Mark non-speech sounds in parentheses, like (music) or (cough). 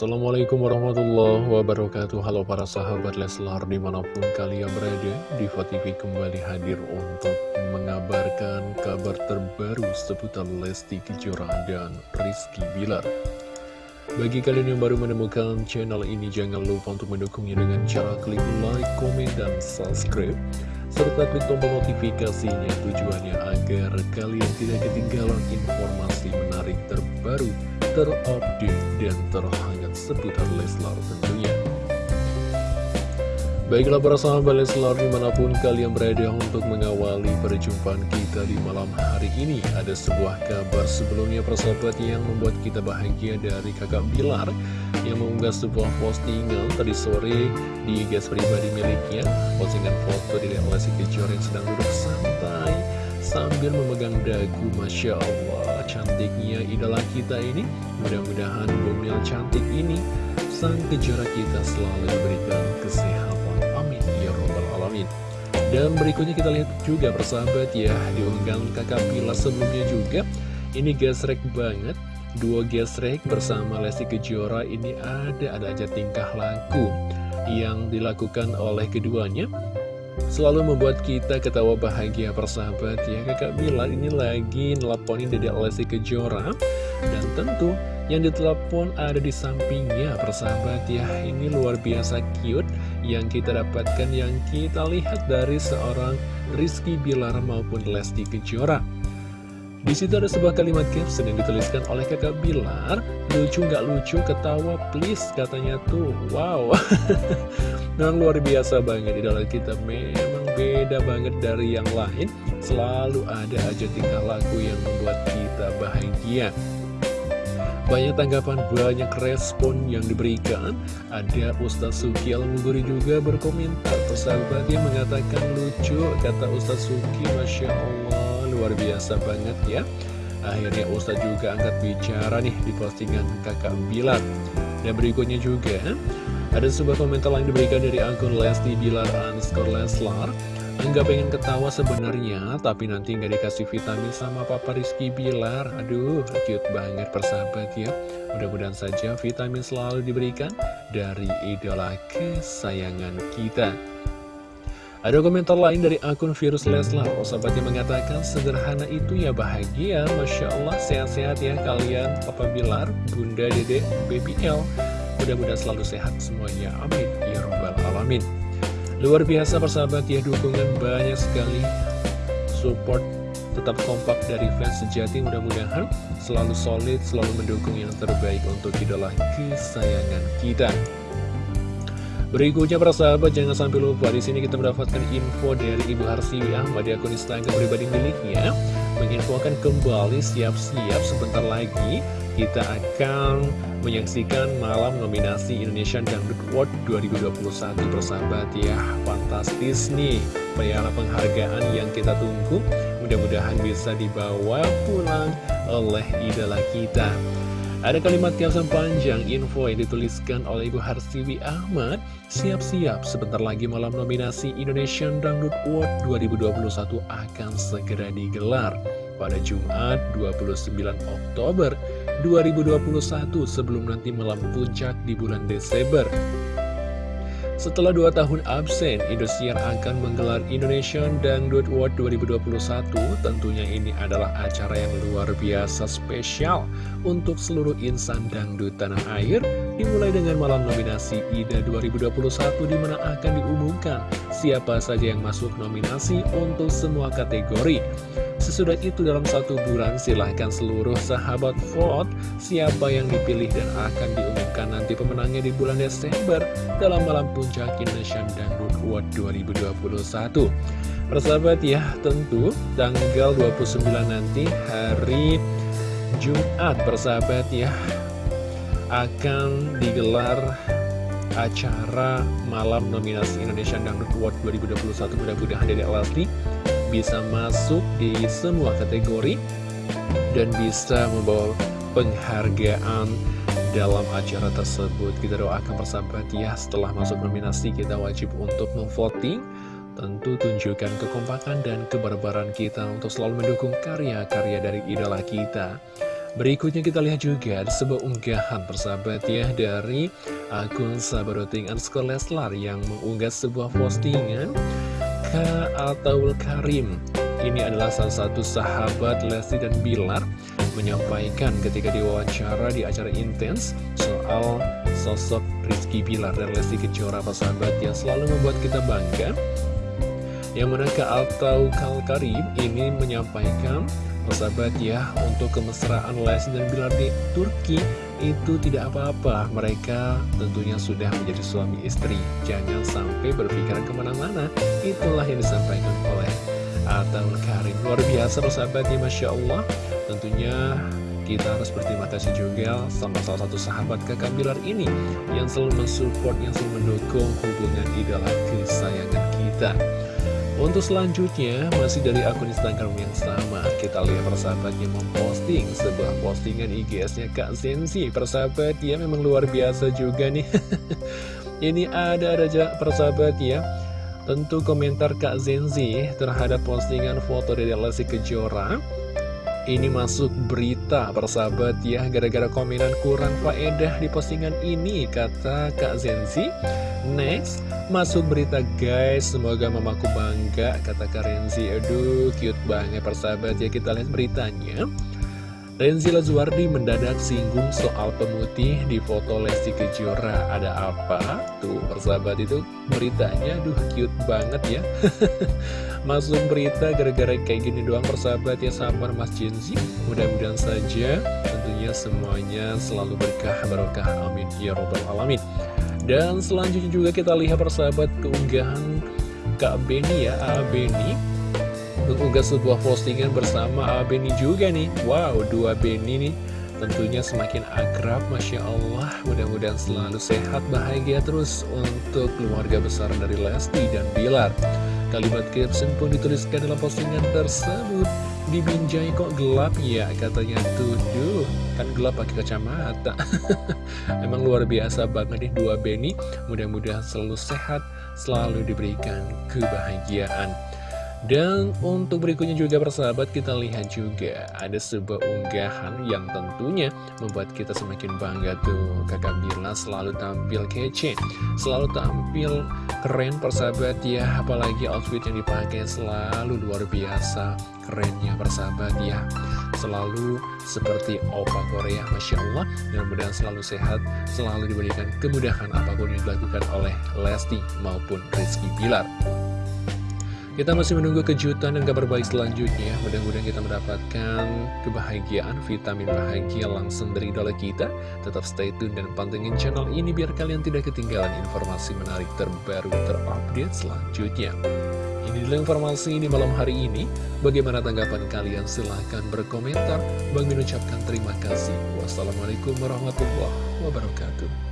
Assalamualaikum warahmatullahi wabarakatuh. Halo para sahabat Leslar di mana pun kalian berada Diva TV kembali hadir untuk mengabarkan kabar terbaru seputar Lesti Kejora dan Rizky Bilar. Bagi kalian yang baru menemukan channel ini jangan lupa untuk mendukungnya dengan cara klik like, komen, dan subscribe serta klik tombol notifikasinya tujuannya agar kalian tidak ketinggalan informasi menarik terbaru terupdate dan terhangat seputar Leslar tentunya. Baiklah para sahabat Leslar di mana pun kalian berada untuk mengawali perjumpaan kita di malam hari ini Ada sebuah kabar sebelumnya persahabat yang membuat kita bahagia dari kakak Bilar Yang mengunggah sebuah postingan tadi sore di gas pribadi miliknya Postingan foto di Lesti Kejora yang sedang duduk santai Sambil memegang dagu Masya Allah cantiknya idola kita ini. Mudah-mudahan bumil cantik ini Sang kejora kita selalu diberikan kesehatan. Amin. Ya Robbal Alamin. Dan berikutnya kita lihat juga persahabat ya Diunggah kakak Bila sebelumnya juga. Ini gesrek banget. Dua gesrek bersama Lesti Kejora ini ada ada aja tingkah laku yang dilakukan oleh keduanya Selalu membuat kita ketawa bahagia persahabat ya. Kakak Bilar ini lagi nelponin Dede Lesti Kejora. Dan tentu yang ditelepon ada di sampingnya persahabat ya. Ini luar biasa cute yang kita dapatkan yang kita lihat dari seorang Rizky Bilar maupun Lesti Kejora di situ ada sebuah kalimat caption yang dituliskan oleh kakak Bilar. Lucu nggak lucu, ketawa please katanya tuh. Wow. (laughs) Dan luar biasa banget. Idola kita memang beda banget dari yang lain. Selalu ada aja tingkah laku yang membuat kita bahagia. Banyak tanggapan, banyak respon yang diberikan. Ada Ustaz Suki Al-Muguri juga berkomentar. Persahabat yang mengatakan lucu Kata Ustaz Suki, Masya Allah luar biasa banget ya Akhirnya Ustadz juga angkat bicara nih di postingan kakak Bilar Dan berikutnya juga ada sebuah komentar yang diberikan dari akun Lesti Bilar underscore Leslar Enggak pengen ketawa sebenarnya, tapi nanti nggak dikasih vitamin sama Papa Rizky Bilar. Aduh, cute banget persahabat ya. Mudah-mudahan saja vitamin selalu diberikan dari idola kesayangan kita. Ada komentar lain dari akun Virus Leslar. Oh sahabatnya mengatakan sederhana itu ya bahagia. Masya Allah sehat-sehat ya kalian. Papa Bilar, Bunda Dede, Baby L. Mudah-mudahan selalu sehat semuanya. Amin. Ya Robbal Alamin. Luar biasa persahabat ya dukungan banyak sekali. Support tetap kompak dari fans sejati. Mudah-mudahan selalu solid, selalu mendukung yang terbaik untuk idola kesayangan kita Berikutnya para sahabat jangan sampai lupa di sini kita mendapatkan info dari Ibu Harsiwi Ahmad di akun Instagram pribadi miliknya menginfokan kembali siap-siap sebentar lagi kita akan menyaksikan malam nominasi Indonesian Dangdut Award 2021 persahabat ya fantastis nih piala penghargaan yang kita tunggu. Mudah-mudahan bisa dibawa pulang oleh idola kita ada kalimat caption panjang info yang dituliskan oleh Ibu Harsiwi Ahmad. Siap-siap sebentar lagi malam nominasi Indonesian Dangdut Award 2021 akan segera digelar. Pada Jumat 29 Oktober 2021 sebelum nanti malam puncak di bulan Desember setelah dua tahun absen, Indosiar akan menggelar Indonesian Dangdut Award 2021. Tentunya ini adalah acara yang luar biasa spesial untuk seluruh insan dangdut tanah air. Dimulai dengan malam nominasi IDA 2021 di mana akan diumumkan siapa saja yang masuk nominasi untuk semua kategori. Sesudah itu dalam satu bulan silahkan seluruh sahabat vote siapa yang dipilih dan akan diumumkan nanti pemenangnya di bulan Desember dalam malam puncak Indonesian Dangdut Award 2021. Persahabat ya, tentu tanggal 29 nanti hari Jumat persahabat ya akan digelar acara malam nominasi Indonesian Dangdut Award 2021 mudah-mudahan dari Lesti bisa masuk di semua kategori dan bisa membawa penghargaan dalam acara tersebut. Kita doakan persahabat ya, setelah masuk nominasi kita wajib untuk memvoting. Tentu tunjukkan kekompakan dan kebarbaran kita untuk selalu mendukung karya-karya dari idola kita. Berikutnya kita lihat juga sebuah unggahan persahabat ya dari akun Sabaroting underscore Leslar yang mengunggah sebuah postingan ke Ataul Karim. Ini adalah salah satu sahabat Lesti dan Bilar menyampaikan ketika diwawancara di acara intens soal sosok Rizky Bilar dan Lesti Kejora sahabat yang selalu membuat kita bangga. Yang mana Kak Altau Karim ini menyampaikan Persahabat ya, untuk kemesraan Lesti dan Bilar di Turki itu tidak apa-apa. Mereka tentunya sudah menjadi suami istri. Jangan sampai berpikiran ke mana-mana. Itulah yang disampaikan oleh Atal Karim. Luar biasa persahabat ya, Masya Allah. Tentunya kita harus berterima kasih juga sama salah satu sahabat kakak Bilar ini yang selalu mensupport, yang selalu mendukung hubungan idola kesayangan kita. Untuk selanjutnya, masih dari akun Instagram yang sama, kita lihat persahabatnya memposting sebuah postingan IGS-nya Kak Zenzi. Persahabat ya memang luar biasa juga nih. (laughs) Ini ada aja persahabat ya. Tentu komentar Kak Zenzi terhadap postingan foto dari Lesti Kejora ini masuk berita persahabat ya gara-gara komenan kurang faedah di postingan ini kata Kak Zenzi next Masuk berita guys, semoga mamaku bangga, kata Kak Renzi. Aduh, cute banget persahabat ya, kita lihat beritanya. Renzi Lazuardi mendadak singgung soal pemutih di foto Lesti Kejora. Ada apa? Tuh, persahabat itu beritanya, aduh cute banget ya. (laughs) Masuk berita gara-gara kayak gini doang persahabat ya, sabar Mas Jenzi. Mudah-mudahan saja tentunya semuanya selalu berkah, barokah. Amin. Ya Robbal Alamin. Dan selanjutnya juga kita lihat persahabat keunggahan Kak Beni ya, A Beni mengunggah sebuah postingan bersama A Beni juga nih. Wow, dua Beni nih tentunya semakin akrab, Masya Allah. Mudah-mudahan selalu sehat, bahagia terus untuk keluarga besar dari Lesti dan Bilar. Kalimat caption pun dituliskan dalam postingan tersebut. Dibinjai kok gelap? Ya katanya. Tuh Duh kan gelap pakai kacamata. (laughs) Emang luar biasa banget nih dua Benny Mudah-mudahan selalu sehat Selalu diberikan kebahagiaan. Dan untuk berikutnya juga persahabat kita lihat juga ada sebuah unggahan yang tentunya membuat kita semakin bangga tuh. Kakak Bila selalu tampil kece, selalu tampil keren persahabat ya. Apalagi outfit yang dipakai selalu luar biasa. Kerennya persahabat ya. Selalu seperti opa Korea Masya Allah. Dan mudah selalu sehat selalu diberikan kemudahan apa pun yang dilakukan oleh Lesti maupun Rizky Bilar kita masih menunggu kejutan dan kabar baik selanjutnya. Mudah-mudahan kita mendapatkan kebahagiaan, vitamin bahagia langsung dari idola kita. Tetap stay tune dan pantengin channel ini biar kalian tidak ketinggalan informasi menarik terbaru terupdate selanjutnya. Ini adalah informasi di malam hari ini. Bagaimana tanggapan kalian? Silahkan berkomentar. Bang mengucapkan terima kasih. Wassalamualaikum warahmatullahi wabarakatuh.